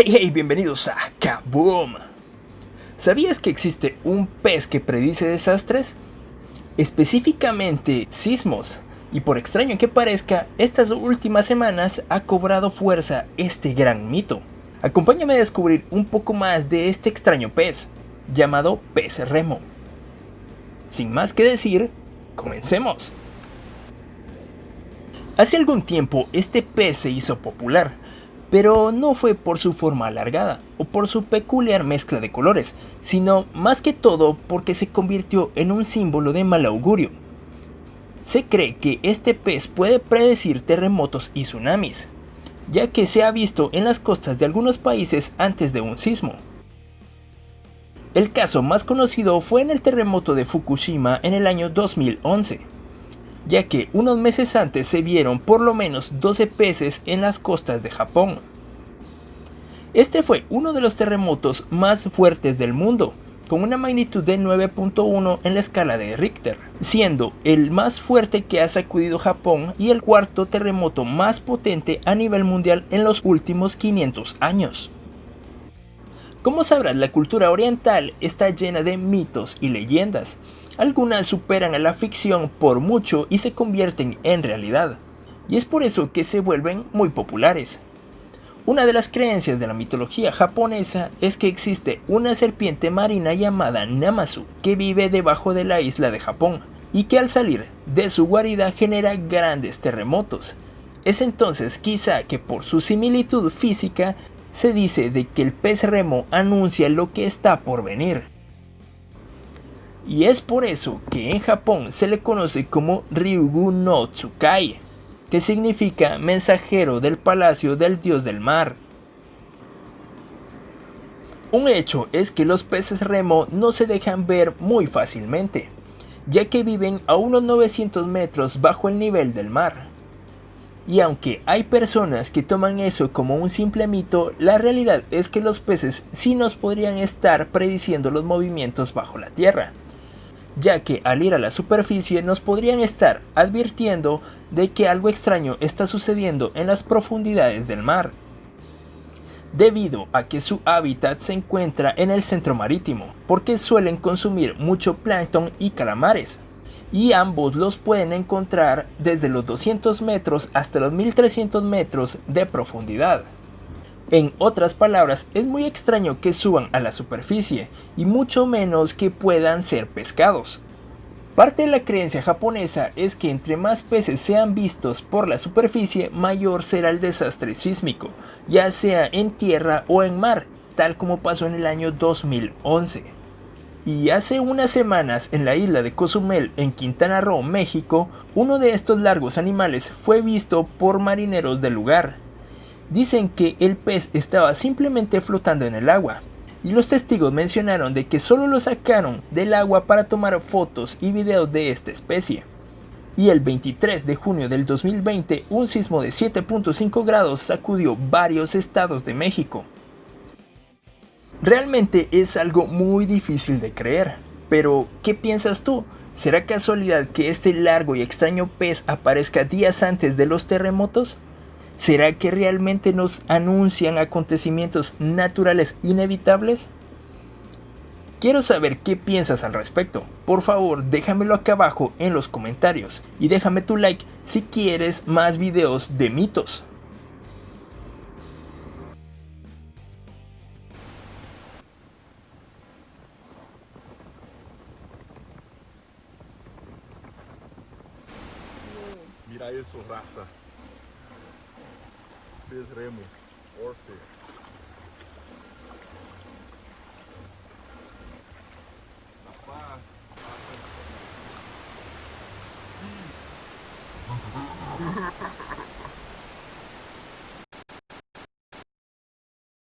Hey hey, bienvenidos a Kaboom. ¿Sabías que existe un pez que predice desastres? Específicamente sismos. Y por extraño que parezca, estas últimas semanas ha cobrado fuerza este gran mito. Acompáñame a descubrir un poco más de este extraño pez, llamado pez remo. Sin más que decir, comencemos. Hace algún tiempo este pez se hizo popular, pero no fue por su forma alargada o por su peculiar mezcla de colores, sino más que todo porque se convirtió en un símbolo de mal augurio. Se cree que este pez puede predecir terremotos y tsunamis, ya que se ha visto en las costas de algunos países antes de un sismo. El caso más conocido fue en el terremoto de Fukushima en el año 2011 ya que unos meses antes se vieron por lo menos 12 peces en las costas de Japón. Este fue uno de los terremotos más fuertes del mundo, con una magnitud de 9.1 en la escala de Richter, siendo el más fuerte que ha sacudido Japón y el cuarto terremoto más potente a nivel mundial en los últimos 500 años. Como sabrás, la cultura oriental está llena de mitos y leyendas, algunas superan a la ficción por mucho y se convierten en realidad, y es por eso que se vuelven muy populares. Una de las creencias de la mitología japonesa es que existe una serpiente marina llamada Namazu que vive debajo de la isla de Japón y que al salir de su guarida genera grandes terremotos. Es entonces quizá que por su similitud física se dice de que el pez remo anuncia lo que está por venir. Y es por eso que en Japón se le conoce como Ryugu no Tsukai, que significa mensajero del palacio del dios del mar. Un hecho es que los peces remo no se dejan ver muy fácilmente, ya que viven a unos 900 metros bajo el nivel del mar. Y aunque hay personas que toman eso como un simple mito, la realidad es que los peces sí nos podrían estar prediciendo los movimientos bajo la tierra ya que al ir a la superficie nos podrían estar advirtiendo de que algo extraño está sucediendo en las profundidades del mar, debido a que su hábitat se encuentra en el centro marítimo, porque suelen consumir mucho plancton y calamares, y ambos los pueden encontrar desde los 200 metros hasta los 1300 metros de profundidad. En otras palabras, es muy extraño que suban a la superficie y mucho menos que puedan ser pescados. Parte de la creencia japonesa es que entre más peces sean vistos por la superficie, mayor será el desastre sísmico, ya sea en tierra o en mar, tal como pasó en el año 2011. Y hace unas semanas en la isla de Cozumel en Quintana Roo, México, uno de estos largos animales fue visto por marineros del lugar, Dicen que el pez estaba simplemente flotando en el agua, y los testigos mencionaron de que solo lo sacaron del agua para tomar fotos y videos de esta especie. Y el 23 de junio del 2020, un sismo de 7.5 grados sacudió varios estados de México. Realmente es algo muy difícil de creer, pero ¿qué piensas tú? ¿Será casualidad que este largo y extraño pez aparezca días antes de los terremotos? ¿Será que realmente nos anuncian acontecimientos naturales inevitables? Quiero saber qué piensas al respecto. Por favor, déjamelo acá abajo en los comentarios y déjame tu like si quieres más videos de mitos. Mira eso, raza. Pez remo, orfe. Rapaz, passa.